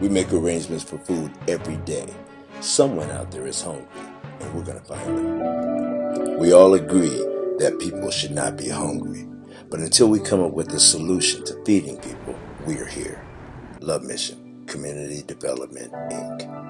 We make arrangements for food every day. Someone out there is hungry, and we're going to find them. We all agree that people should not be hungry, but until we come up with a solution to feeding people, we are here. Love Mission, Community Development, Inc.